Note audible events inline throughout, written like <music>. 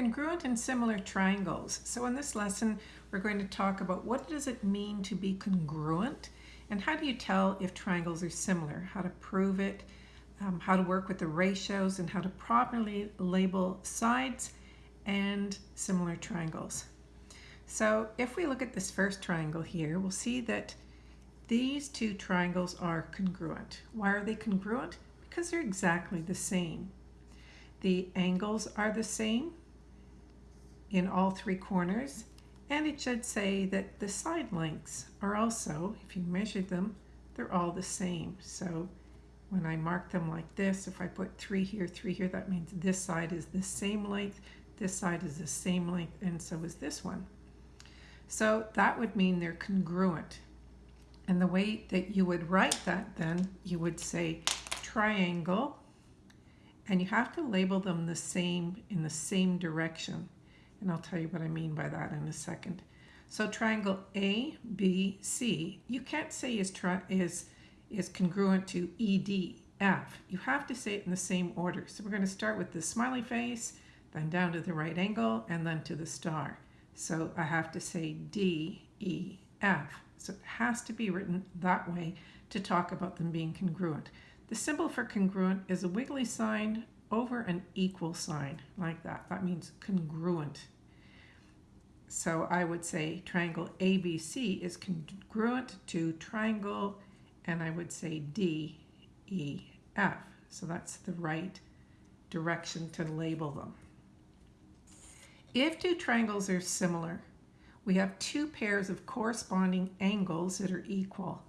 Congruent and similar triangles. So in this lesson, we're going to talk about what does it mean to be congruent and how do you tell if triangles are similar, how to prove it, um, how to work with the ratios and how to properly label sides and similar triangles. So if we look at this first triangle here, we'll see that these two triangles are congruent. Why are they congruent? Because they're exactly the same. The angles are the same in all three corners and it should say that the side lengths are also, if you measure them, they're all the same. So when I mark them like this, if I put three here, three here, that means this side is the same length, this side is the same length, and so is this one. So that would mean they're congruent. And the way that you would write that then, you would say triangle, and you have to label them the same in the same direction. And I'll tell you what I mean by that in a second. So triangle ABC, you can't say is, is, is congruent to EDF. You have to say it in the same order. So we're going to start with the smiley face, then down to the right angle, and then to the star. So I have to say D, E, F. So it has to be written that way to talk about them being congruent. The symbol for congruent is a wiggly sign over an equal sign like that. That means congruent. So I would say triangle ABC is congruent to triangle, and I would say DEF. So that's the right direction to label them. If two triangles are similar, we have two pairs of corresponding angles that are equal.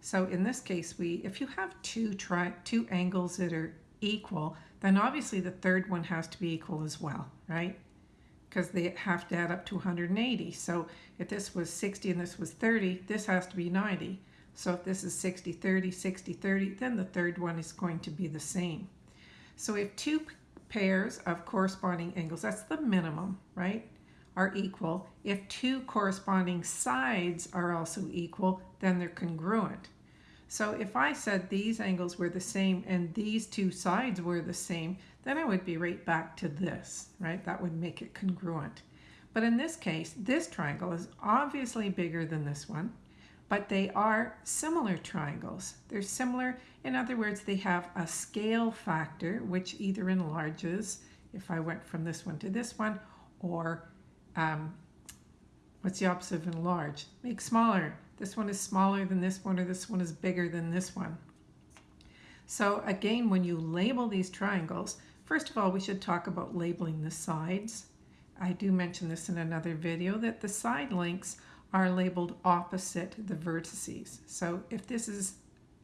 So in this case, we if you have two tri two angles that are equal, then obviously the third one has to be equal as well, right? Because they have to add up to 180. So if this was 60 and this was 30, this has to be 90. So if this is 60, 30, 60, 30, then the third one is going to be the same. So if two pairs of corresponding angles, that's the minimum, right, are equal. If two corresponding sides are also equal, then they're congruent. So if I said these angles were the same and these two sides were the same, then I would be right back to this, right? That would make it congruent. But in this case, this triangle is obviously bigger than this one, but they are similar triangles. They're similar, in other words, they have a scale factor, which either enlarges, if I went from this one to this one, or um, what's the opposite of enlarge? Make smaller. This one is smaller than this one, or this one is bigger than this one. So again, when you label these triangles, first of all, we should talk about labeling the sides. I do mention this in another video, that the side lengths are labeled opposite the vertices. So if this is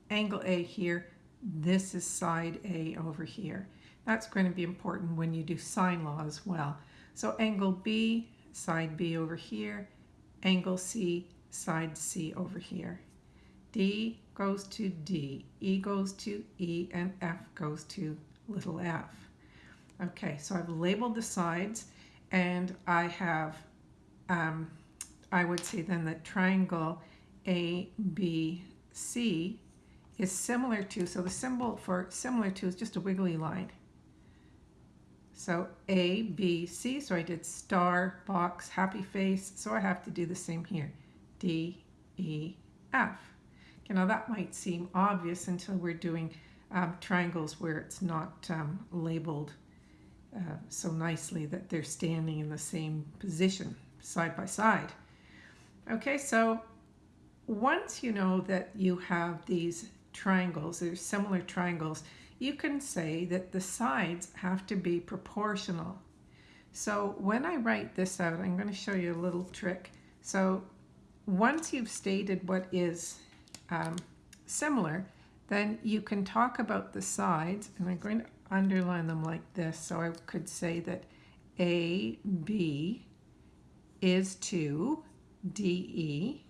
angle A here, this is side A over here. That's going to be important when you do sine law as well. So angle B, side B over here, angle C, side C over here. D goes to D, E goes to E, and F goes to little f. Okay, so I've labeled the sides, and I have, um, I would say then that triangle ABC is similar to, so the symbol for similar to is just a wiggly line. So A, B, C, so I did star, box, happy face, so I have to do the same here. D, E, F. Okay, now that might seem obvious until we're doing um, triangles where it's not um, labeled uh, so nicely that they're standing in the same position, side by side. Okay, so once you know that you have these triangles, they're similar triangles, you can say that the sides have to be proportional. So when I write this out, I'm going to show you a little trick. So once you've stated what is um, similar, then you can talk about the sides, and I'm going to underline them like this. So I could say that AB is to DE.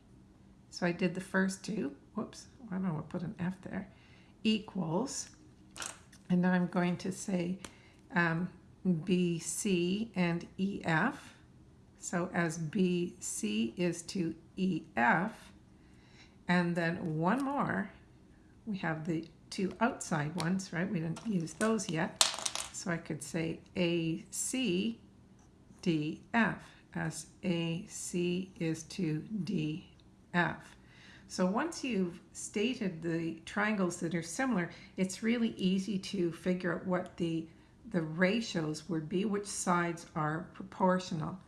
So I did the first two. Whoops, I don't know, put an F there. Equals and now I'm going to say um, BC and EF. So as BC is to EF, and then one more, we have the two outside ones, right? We didn't use those yet. So I could say AC DF as AC is to DF. So once you've stated the triangles that are similar, it's really easy to figure out what the, the ratios would be, which sides are proportional.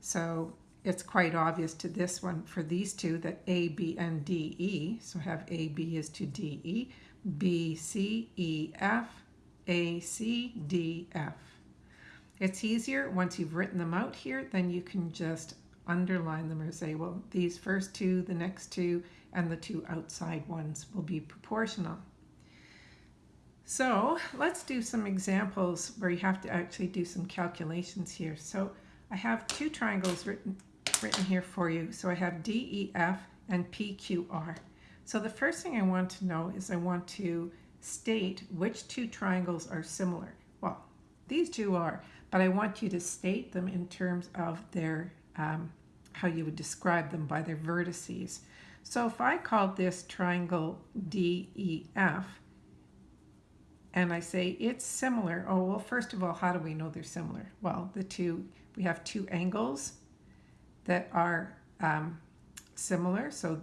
So it's quite obvious to this one for these two that A, B, and D, E. So have A, B is to D, E, B, C, E, F, A, C, D, F. It's easier once you've written them out here, then you can just underline them or say, well, these first two, the next two, and the two outside ones will be proportional. So let's do some examples where you have to actually do some calculations here. So I have two triangles written, written here for you. So I have DEF and PQR. So the first thing I want to know is I want to state which two triangles are similar. Well, these two are, but I want you to state them in terms of their, um, how you would describe them by their vertices. So if I called this triangle DEF, and I say it's similar, oh, well, first of all, how do we know they're similar? Well, the two, we have two angles that are um, similar. So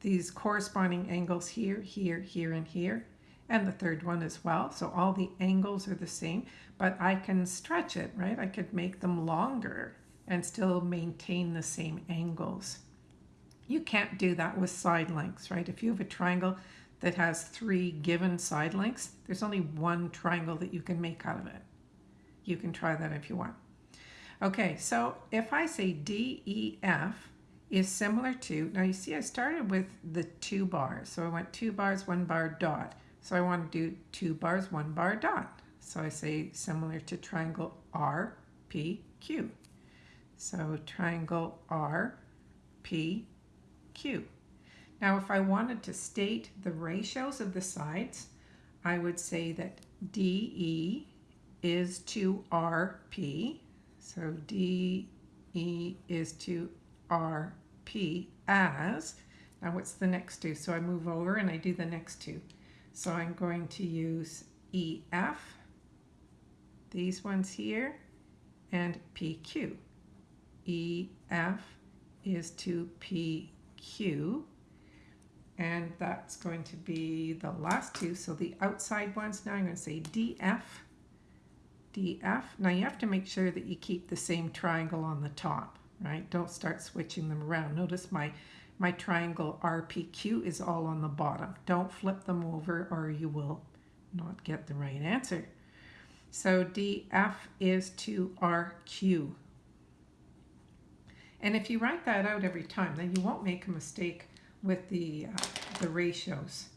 these corresponding angles here, here, here, and here, and the third one as well. So all the angles are the same, but I can stretch it, right? I could make them longer and still maintain the same angles. You can't do that with side lengths, right? If you have a triangle that has three given side lengths, there's only one triangle that you can make out of it. You can try that if you want. Okay, so if I say DEF is similar to, now you see I started with the two bars. So I went two bars, one bar, dot. So I want to do two bars, one bar, dot. So I say similar to triangle RPQ. So triangle RPQ. Now if I wanted to state the ratios of the sides, I would say that DE is to RP. So DE is to RP as, now what's the next two? So I move over and I do the next two. So I'm going to use EF, these ones here, and PQ. EF is to PQ. And that's going to be the last two. So the outside ones, now I'm going to say DF, DF. Now you have to make sure that you keep the same triangle on the top, right? Don't start switching them around. Notice my, my triangle RPQ is all on the bottom. Don't flip them over or you will not get the right answer. So DF is to RQ. And if you write that out every time, then you won't make a mistake with the, uh, the ratios.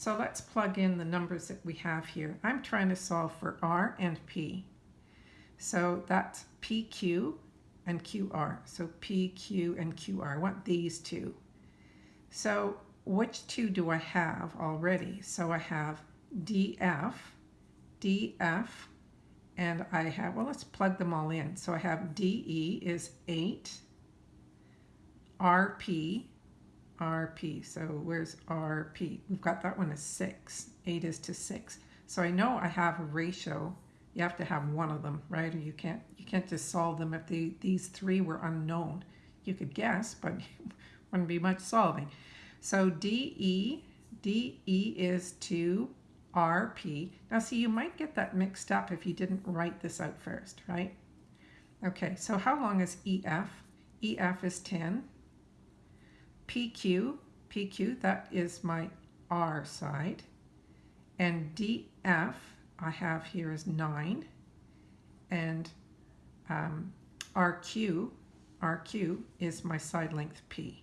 So let's plug in the numbers that we have here. I'm trying to solve for R and P. So that's PQ and QR. So PQ and QR. I want these two. So which two do I have already? So I have DF, DF, and I have, well, let's plug them all in. So I have DE is 8, RP, RP. So where's RP? We've got that one as 6. 8 is to 6. So I know I have a ratio. You have to have one of them, right? Or you can't you can't just solve them if the, these three were unknown. You could guess, but <laughs> wouldn't be much solving. So DE, DE is to RP. Now see, you might get that mixed up if you didn't write this out first, right? Okay, so how long is EF? EF is 10. PQ, PQ, that is my R side. And DF, I have here is 9. And um, RQ, RQ is my side length P.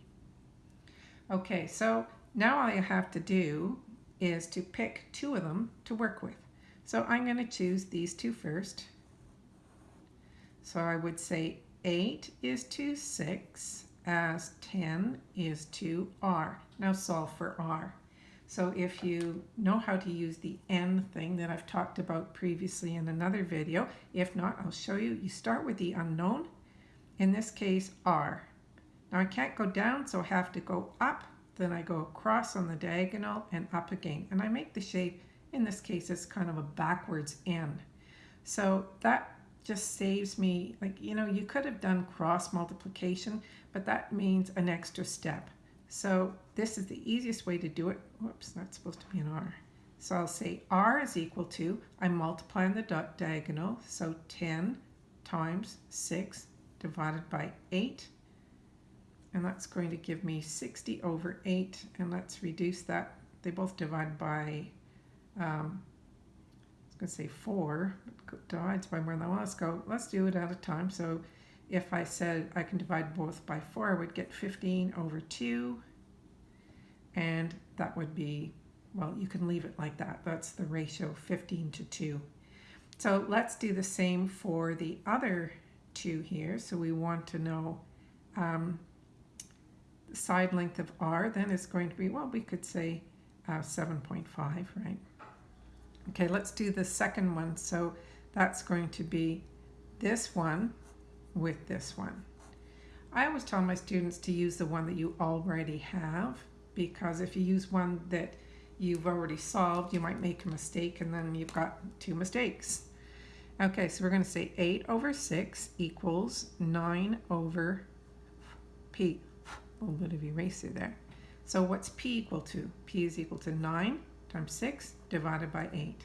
Okay, so now all I have to do is to pick two of them to work with. So I'm going to choose these two first. So I would say 8 is to 6 as 10 is to r. Now solve for r. So if you know how to use the n thing that I've talked about previously in another video, if not, I'll show you. You start with the unknown, in this case, r. Now I can't go down, so I have to go up, then I go across on the diagonal and up again. And I make the shape, in this case, it's kind of a backwards n. So that just saves me, like, you know, you could have done cross multiplication, but that means an extra step. So this is the easiest way to do it. Whoops, that's supposed to be an R. So I'll say R is equal to, I'm multiplying the dot diagonal, so 10 times 6 divided by 8. And that's going to give me 60 over 8. And let's reduce that. They both divide by, um, I was going to say 4, but divides by more than one. Let's go, let's do it at a time. So if I said I can divide both by 4, I would get 15 over 2. And that would be, well, you can leave it like that. That's the ratio 15 to 2. So let's do the same for the other two here. So we want to know um, the side length of r then is going to be, well, we could say uh, 7.5, right? Okay, let's do the second one. So that's going to be this one with this one. I always tell my students to use the one that you already have because if you use one that you've already solved, you might make a mistake and then you've got two mistakes. Okay, so we're going to say 8 over 6 equals 9 over p. A little bit of eraser there. So what's p equal to? p is equal to 9 times 6 divided by 8.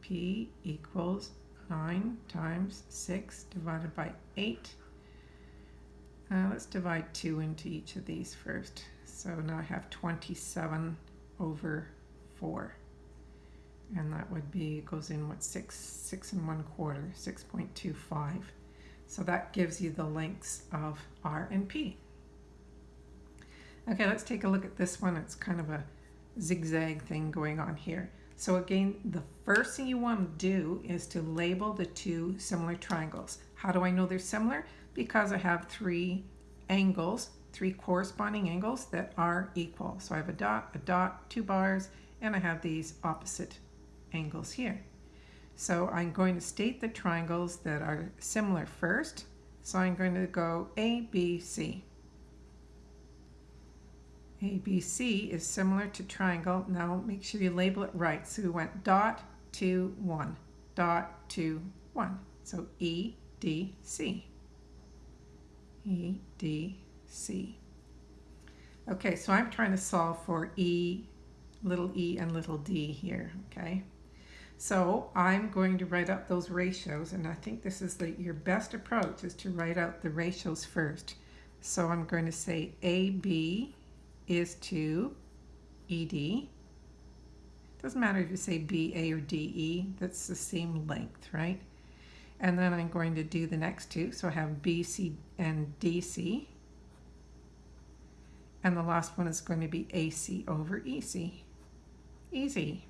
p equals 9 times 6 divided by 8. Uh, let's divide 2 into each of these first. So now I have 27 over 4. And that would be, goes in what, 6, 6 and 1 quarter, 6.25. So that gives you the lengths of R and P. Okay, let's take a look at this one. It's kind of a zigzag thing going on here. So again, the first thing you want to do is to label the two similar triangles. How do I know they're similar? Because I have three angles, three corresponding angles that are equal. So I have a dot, a dot, two bars, and I have these opposite angles here. So I'm going to state the triangles that are similar first. So I'm going to go A, B, C. ABC is similar to triangle. Now make sure you label it right. So we went dot, two, one, dot, two, one. So E, D, C. E, D, C. Okay, so I'm trying to solve for E, little e and little d here, okay? So I'm going to write out those ratios, and I think this is the, your best approach is to write out the ratios first. So I'm going to say AB is to ED. Doesn't matter if you say BA or DE, that's the same length, right? And then I'm going to do the next two. So I have BC and DC. And the last one is going to be AC over EC. Easy,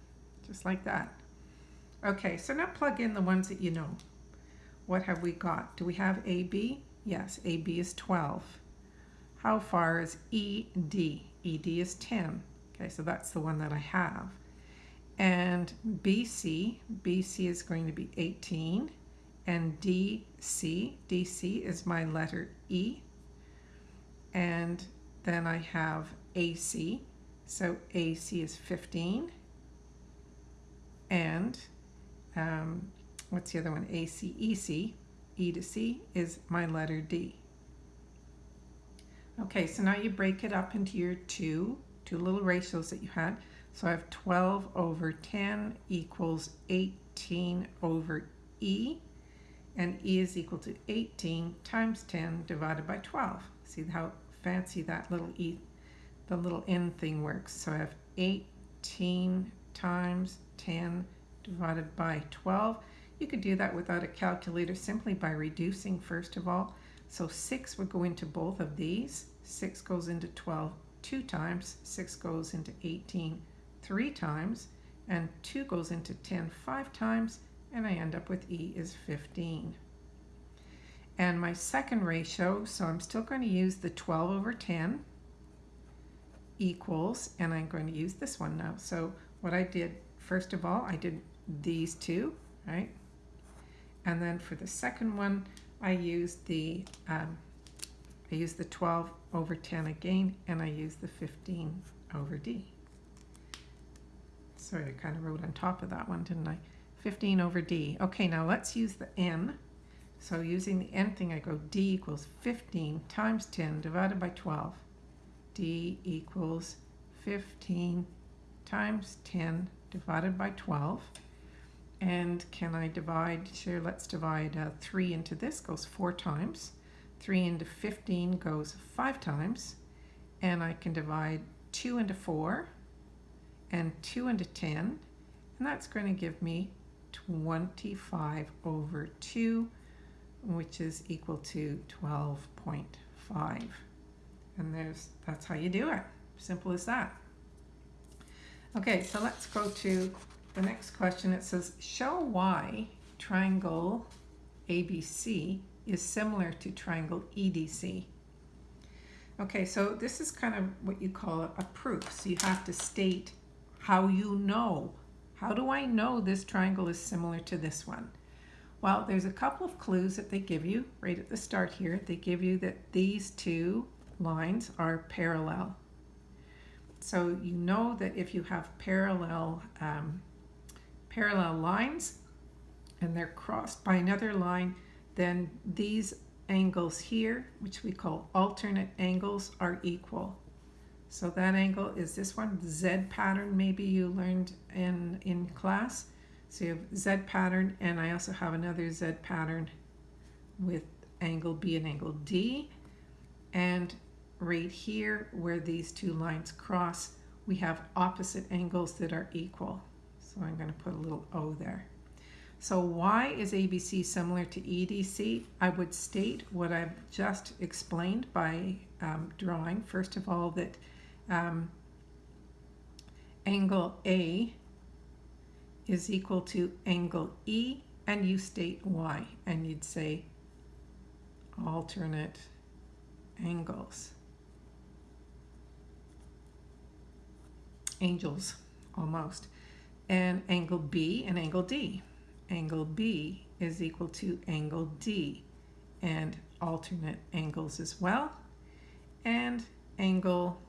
just like that. Okay, so now plug in the ones that you know. What have we got? Do we have AB? Yes, AB is 12. How far is ED? ED is 10. Okay, so that's the one that I have. And BC, BC is going to be 18. And DC, DC is my letter E. And then I have AC, so AC is 15. And um, what's the other one? AC, EC, E to C is my letter D. Okay, so now you break it up into your two, two little ratios that you had. So I have 12 over 10 equals 18 over E, and E is equal to 18 times 10 divided by 12. See how fancy that little E, the little N thing works. So I have 18 times 10 divided by 12. You could do that without a calculator simply by reducing first of all. So 6 would go into both of these. 6 goes into 12 two times, 6 goes into 18 three times, and 2 goes into 10 five times, and I end up with E is 15. And my second ratio, so I'm still going to use the 12 over 10 equals, and I'm going to use this one now. So what I did, first of all, I did these two, right? And then for the second one, I used the um, I used the 12 over 10 again, and I used the 15 over D. Sorry, I kind of wrote on top of that one, didn't I? 15 over D. Okay, now let's use the N. So using the n thing, I go d equals 15 times 10 divided by 12. d equals 15 times 10 divided by 12. And can I divide, sure, let's divide uh, 3 into this, goes 4 times. 3 into 15 goes 5 times. And I can divide 2 into 4 and 2 into 10. And that's going to give me 25 over 2, which is equal to 12.5. And there's that's how you do it. Simple as that. Okay, so let's go to the next question. It says, show why triangle ABC is similar to triangle EDC. Okay, so this is kind of what you call a proof. So you have to state how you know. How do I know this triangle is similar to this one? Well, there's a couple of clues that they give you right at the start here. They give you that these two lines are parallel. So you know that if you have parallel um, parallel lines and they're crossed by another line, then these angles here, which we call alternate angles, are equal. So that angle is this one, Z pattern, maybe you learned in, in class. So you have Z pattern, and I also have another Z pattern with angle B and angle D. And right here, where these two lines cross, we have opposite angles that are equal. So I'm going to put a little O there. So why is ABC similar to EDC? I would state what I've just explained by um, drawing. First of all, that um, angle A is equal to angle E, and you state Y, and you'd say alternate angles. Angels, almost and angle B and angle D. Angle B is equal to angle D and alternate angles as well. And angle,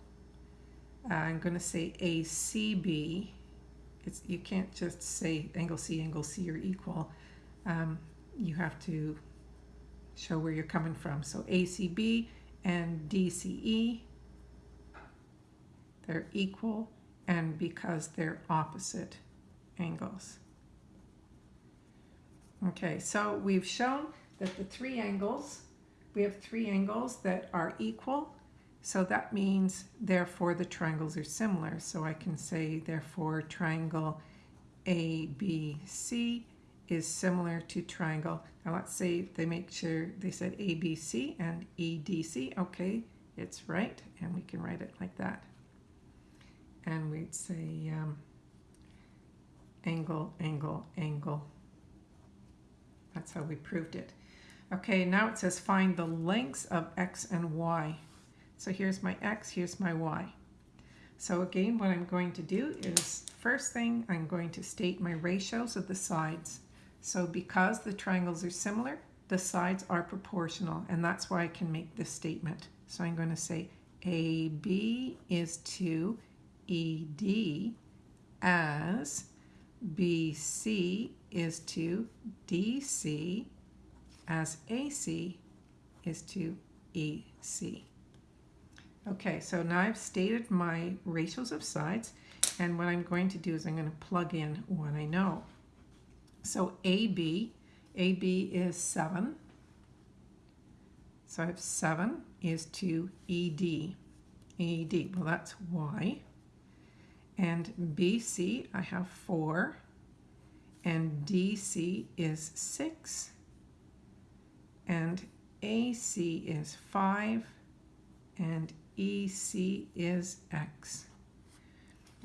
uh, I'm going to say ACB. It's, you can't just say angle C, angle C are equal. Um, you have to show where you're coming from. So ACB and DCE, they're equal and because they're opposite angles. Okay, so we've shown that the three angles, we have three angles that are equal. So that means, therefore, the triangles are similar. So I can say, therefore, triangle ABC is similar to triangle. Now let's say they make sure they said ABC and EDC. Okay, it's right, and we can write it like that and we'd say um, angle, angle, angle. That's how we proved it. Okay, now it says find the lengths of x and y. So here's my x, here's my y. So again, what I'm going to do is, first thing, I'm going to state my ratios of the sides. So because the triangles are similar, the sides are proportional, and that's why I can make this statement. So I'm going to say AB is to ED as BC is to DC as AC is to EC. Okay, so now I've stated my ratios of sides, and what I'm going to do is I'm going to plug in what I know. So AB, AB is 7. So I have 7 is to ED. ED, well that's Y. And BC, I have 4. And DC is 6. And AC is 5. And EC is X.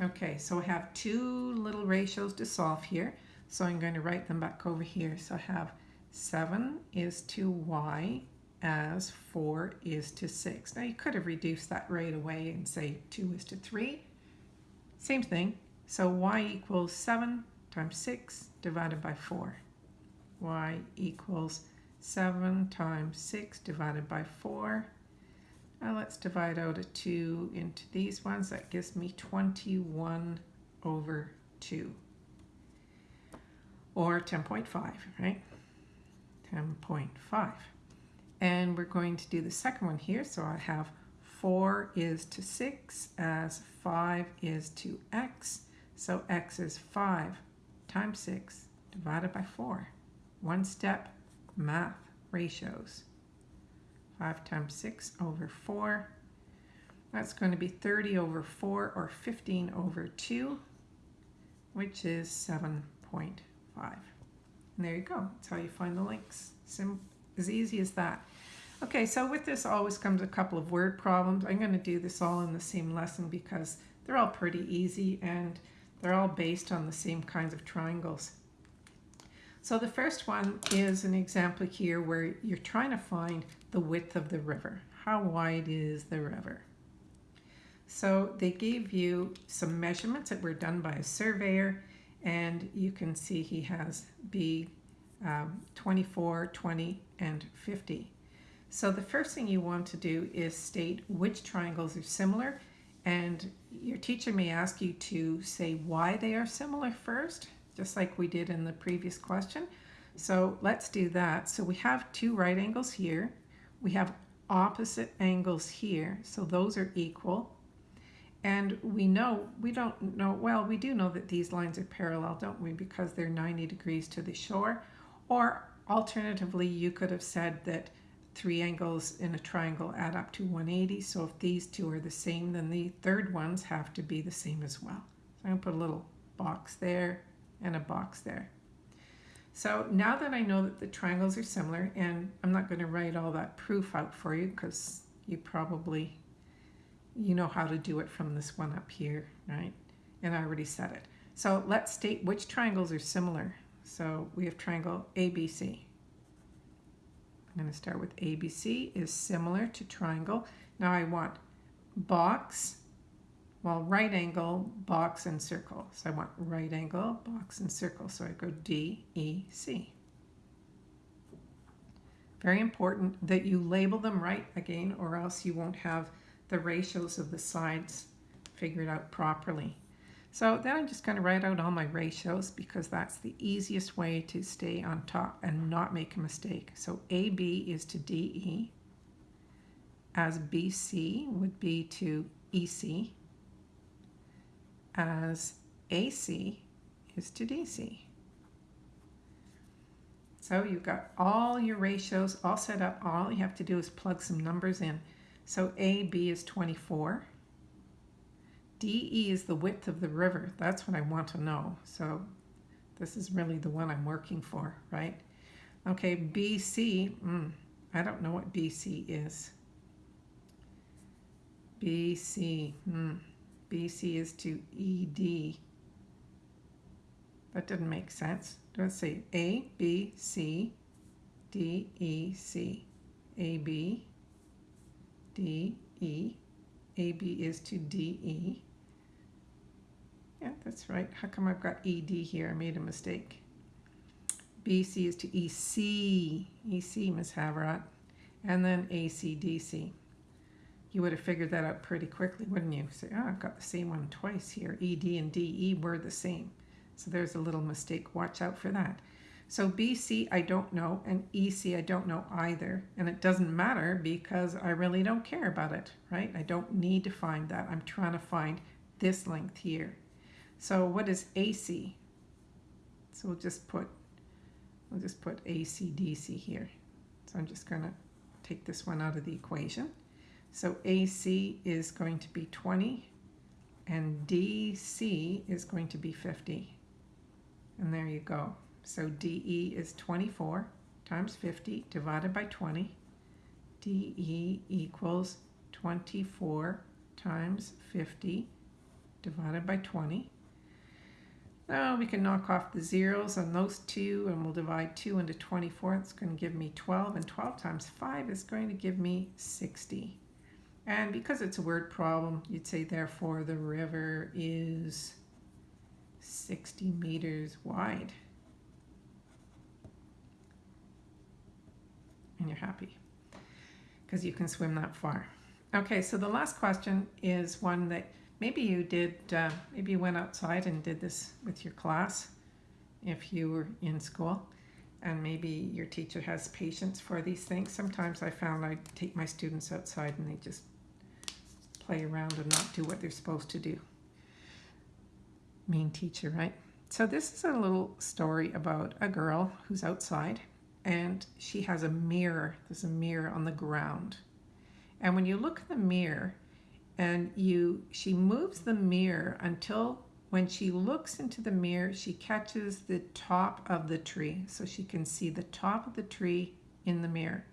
Okay, so I have two little ratios to solve here. So I'm going to write them back over here. So I have 7 is to Y as 4 is to 6. Now you could have reduced that right away and say 2 is to 3. Same thing. So y equals 7 times 6 divided by 4. y equals 7 times 6 divided by 4. Now let's divide out a 2 into these ones. That gives me 21 over 2. Or 10.5, right? 10.5. And we're going to do the second one here. So I have 4 is to 6 as 5 is to x. So x is 5 times 6 divided by 4. One step math ratios. 5 times 6 over 4. That's going to be 30 over 4 or 15 over 2, which is 7.5. And there you go. That's how you find the links. Sim as easy as that. Okay, so with this always comes a couple of word problems. I'm going to do this all in the same lesson because they're all pretty easy and they're all based on the same kinds of triangles. So the first one is an example here where you're trying to find the width of the river. How wide is the river? So they gave you some measurements that were done by a surveyor and you can see he has B um, 24, 20, and 50. So the first thing you want to do is state which triangles are similar and your teacher may ask you to say why they are similar first, just like we did in the previous question. So let's do that. So we have two right angles here. We have opposite angles here, so those are equal. And we know, we don't know, well, we do know that these lines are parallel, don't we? Because they're 90 degrees to the shore. Or alternatively, you could have said that three angles in a triangle add up to 180. So if these two are the same, then the third ones have to be the same as well. So I'm going to put a little box there and a box there. So now that I know that the triangles are similar, and I'm not going to write all that proof out for you because you probably you know how to do it from this one up here, right? And I already said it. So let's state which triangles are similar. So we have triangle ABC. I'm going to start with ABC is similar to triangle. Now I want box, well, right angle, box, and circle. So I want right angle, box, and circle. So I go D, E, C. Very important that you label them right again, or else you won't have the ratios of the sides figured out properly. So then I'm just going to write out all my ratios because that's the easiest way to stay on top and not make a mistake. So AB is to DE, as BC would be to EC, as AC is to DC. So you've got all your ratios all set up. All you have to do is plug some numbers in. So AB is 24. DE is the width of the river. That's what I want to know. So this is really the one I'm working for, right? Okay, BC, mm, I don't know what BC is. BC, mm, BC is to ED. That didn't make sense. Let's say A, B, C, D, E, C. A, B, D, E. AB is to DE. Yeah, that's right. How come I've got ED here? I made a mistake. BC is to EC. EC, Miss Haverat. And then ACDC. You would have figured that out pretty quickly, wouldn't you? Say, oh, I've got the same one twice here. ED and DE were the same. So there's a little mistake. Watch out for that. So BC I don't know and EC I don't know either and it doesn't matter because I really don't care about it, right? I don't need to find that. I'm trying to find this length here. So what is AC? So we'll just put we'll just put ACDC here. So I'm just going to take this one out of the equation. So AC is going to be 20 and DC is going to be 50. And there you go. So DE is 24 times 50 divided by 20. DE equals 24 times 50 divided by 20. Now we can knock off the zeros on those two and we'll divide 2 into 24. It's going to give me 12 and 12 times 5 is going to give me 60. And because it's a word problem, you'd say therefore the river is 60 meters wide. and you're happy because you can swim that far. Okay, so the last question is one that maybe you did, uh, maybe you went outside and did this with your class if you were in school. and maybe your teacher has patience for these things. Sometimes I found I take my students outside and they just play around and not do what they're supposed to do. Mean teacher, right? So this is a little story about a girl who's outside and she has a mirror. There's a mirror on the ground. And when you look in the mirror and you she moves the mirror until when she looks into the mirror, she catches the top of the tree. So she can see the top of the tree in the mirror.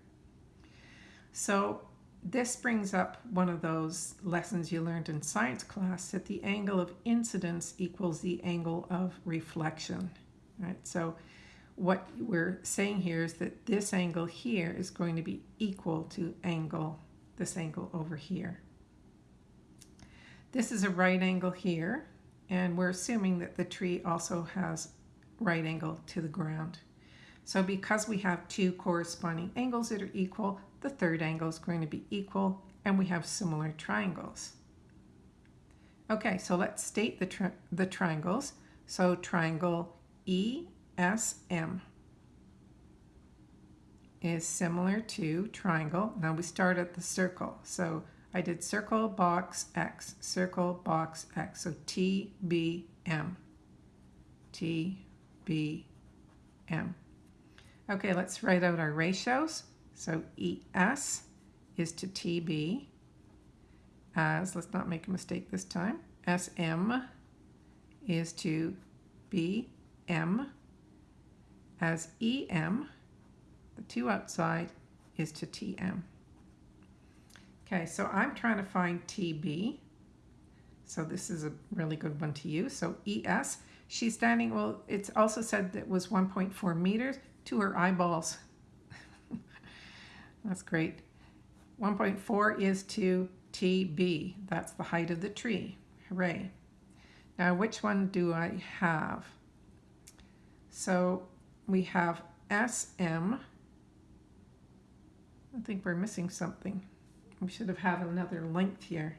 So this brings up one of those lessons you learned in science class that the angle of incidence equals the angle of reflection, right? So what we're saying here is that this angle here is going to be equal to angle, this angle over here. This is a right angle here, and we're assuming that the tree also has right angle to the ground. So because we have two corresponding angles that are equal, the third angle is going to be equal, and we have similar triangles. Okay, so let's state the, tri the triangles. So triangle ESM is similar to triangle. Now we start at the circle. So I did circle, box, X, circle, box, X. So T, B, M. T, B, M. Okay, let's write out our ratios. So ES is to TB as, let's not make a mistake this time, SM is to BM as EM, the two outside, is to TM. Okay, so I'm trying to find TB. So this is a really good one to use. So ES, she's standing, well, it's also said that was 1.4 meters to her eyeballs. <laughs> That's great. 1.4 is to TB. That's the height of the tree. Hooray. Now, which one do I have? So we have SM. I think we're missing something we should have had another length here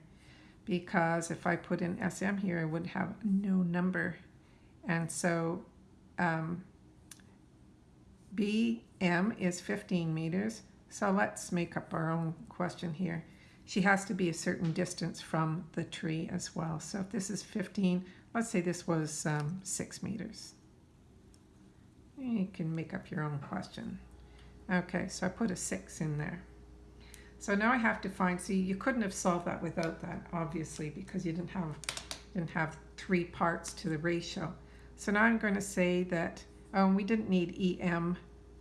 because if I put in SM here, I would have no number. And so um, BM is 15 meters. So let's make up our own question here. She has to be a certain distance from the tree as well. So if this is 15, let's say this was um, 6 meters. You can make up your own question. Okay, so I put a 6 in there. So now I have to find, see, you couldn't have solved that without that, obviously, because you didn't have, didn't have three parts to the ratio. So now I'm going to say that um, we didn't need EM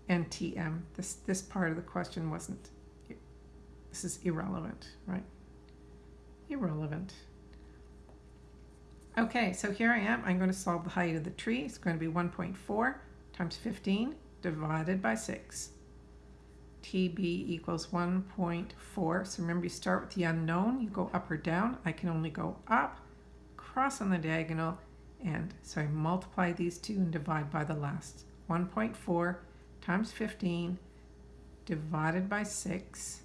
and TM. This, this part of the question wasn't, this is irrelevant, right? Irrelevant. Okay, so here I am. I'm going to solve the height of the tree. It's going to be 1.4 times 15 divided by 6. TB equals 1.4. So remember you start with the unknown, you go up or down. I can only go up, cross on the diagonal, and so I multiply these two and divide by the last. 1.4 times 15 divided by 6.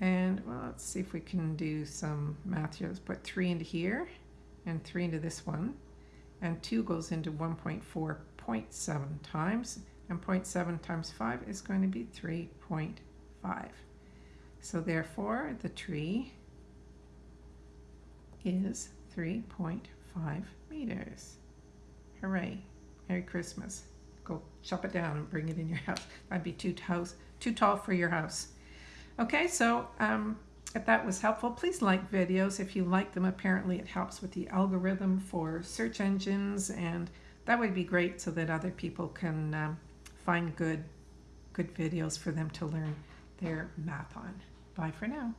And well, let's see if we can do some math here. Let's put 3 into here and 3 into this one. And 2 goes into 1.4.7 times and 0.7 times 5 is going to be 3.5. So therefore, the tree is 3.5 meters. Hooray. Merry Christmas. Go chop it down and bring it in your house. That'd be too, house, too tall for your house. Okay, so um, if that was helpful, please like videos. If you like them, apparently it helps with the algorithm for search engines, and that would be great so that other people can um, find good, good videos for them to learn their math on. Bye for now.